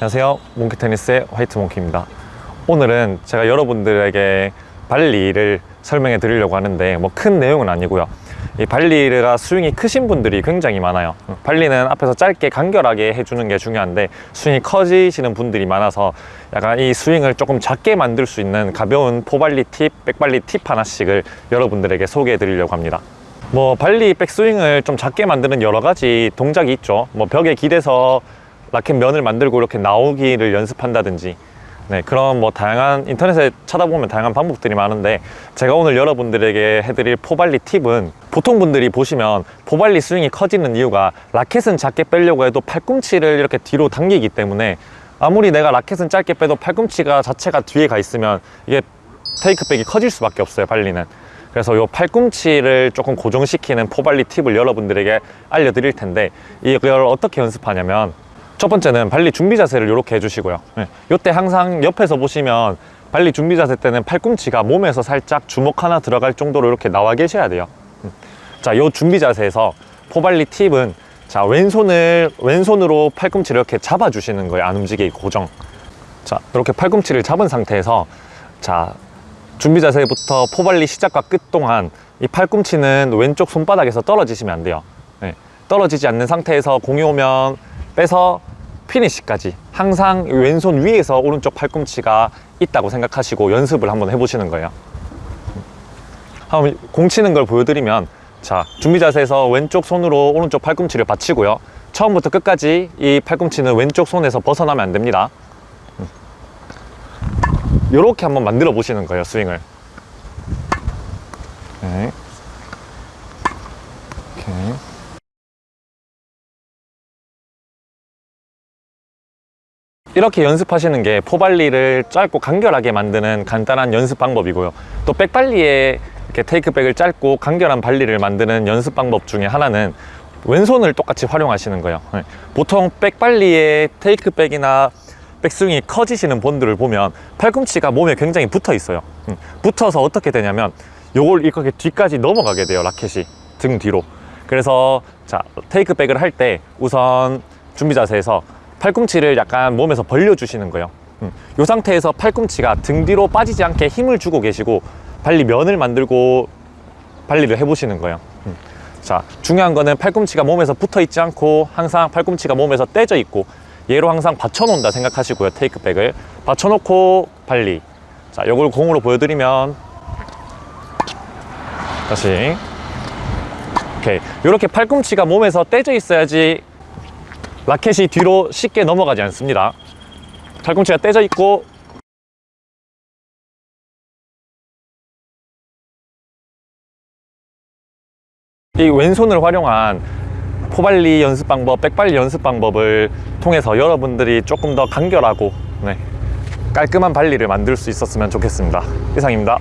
안녕하세요. 몽키테니스의 화이트 몽키입니다. 오늘은 제가 여러분들에게 발리를 설명해 드리려고 하는데 뭐 큰 내용은 아니고요. 이 발리가 스윙이 크신 분들이 굉장히 많아요. 발리는 앞에서 짧게 간결하게 해주는 게 중요한데 스윙이 커지시는 분들이 많아서 약간 이 스윙을 조금 작게 만들 수 있는 가벼운 포발리 팁, 백발리 팁 하나씩을 여러분들에게 소개해 드리려고 합니다. 뭐 발리 백스윙을 좀 작게 만드는 여러 가지 동작이 있죠. 뭐 벽에 기대서 라켓 면을 만들고 이렇게 나오기를 연습한다든지. 네, 그런 뭐 다양한 인터넷에 찾아보면 다양한 방법들이 많은데 제가 오늘 여러분들에게 해드릴 포발리 팁은 보통 분들이 보시면 포발리 스윙이 커지는 이유가 라켓은 작게 빼려고 해도 팔꿈치를 이렇게 뒤로 당기기 때문에 아무리 내가 라켓은 짧게 빼도 팔꿈치가 자체가 뒤에 가 있으면 이게 테이크백이 커질 수밖에 없어요 발리는. 그래서 이 팔꿈치를 조금 고정시키는 포발리 팁을 여러분들에게 알려드릴 텐데 이걸 어떻게 연습하냐면 첫 번째는 발리 준비 자세를 이렇게 해주시고요 네. 이때 항상 옆에서 보시면 발리 준비 자세 때는 팔꿈치가 몸에서 살짝 주먹 하나 들어갈 정도로 이렇게 나와 계셔야 돼요 음. 자, 이 준비 자세에서 포발리 팁은 자 왼손을 왼손으로 팔꿈치를 이렇게 잡아 주시는 거예요 안 움직이게 고정 자 이렇게 팔꿈치를 잡은 상태에서 자 준비 자세부터 포발리 시작과 끝 동안 이 팔꿈치는 왼쪽 손바닥에서 떨어지시면 안 돼요 네. 떨어지지 않는 상태에서 공이 오면 빼서 피니시까지 항상 왼손 위에서 오른쪽 팔꿈치가 있다고 생각하시고 연습을 한번 해보시는 거예요. 한번 공 치는 걸 보여드리면 자 준비 자세에서 왼쪽 손으로 오른쪽 팔꿈치를 받치고요. 처음부터 끝까지 이 팔꿈치는 왼쪽 손에서 벗어나면 안 됩니다. 이렇게 한번 만들어 보시는 거예요 스윙을. 네. 오케이. 이렇게 연습하시는 게 포발리를 짧고 간결하게 만드는 간단한 연습 방법이고요. 또 백발리에 이렇게 테이크백을 짧고 간결한 발리를 만드는 연습 방법 중에 하나는 왼손을 똑같이 활용하시는 거예요. 네. 보통 백발리의 테이크백이나 백스윙이 커지시는 분들을 보면 팔꿈치가 몸에 굉장히 붙어 있어요. 음, 붙어서 어떻게 되냐면 요걸 이렇게 뒤까지 넘어가게 돼요 라켓이. 등 뒤로. 그래서 자 테이크백을 할 때 우선 준비 자세에서 팔꿈치를 약간 몸에서 벌려주시는 거예요. 음, 이 상태에서 팔꿈치가 등 뒤로 빠지지 않게 힘을 주고 계시고 발리 면을 만들고 발리를 해보시는 거예요. 음. 자 중요한 거는 팔꿈치가 몸에서 붙어 있지 않고 항상 팔꿈치가 몸에서 떼져 있고 얘로 항상 받쳐 놓는다 생각하시고요 테이크백을. 받쳐 놓고 발리. 자 요걸 공으로 보여드리면 다시. 오케이. 이렇게 팔꿈치가 몸에서 떼져 있어야지 라켓이 뒤로 쉽게 넘어가지 않습니다. 팔꿈치가 떼져 있고 이 왼손을 활용한 포발리 연습 방법, 백발리 연습 방법을 통해서 여러분들이 조금 더 간결하고 네, 깔끔한 발리를 만들 수 있었으면 좋겠습니다. 이상입니다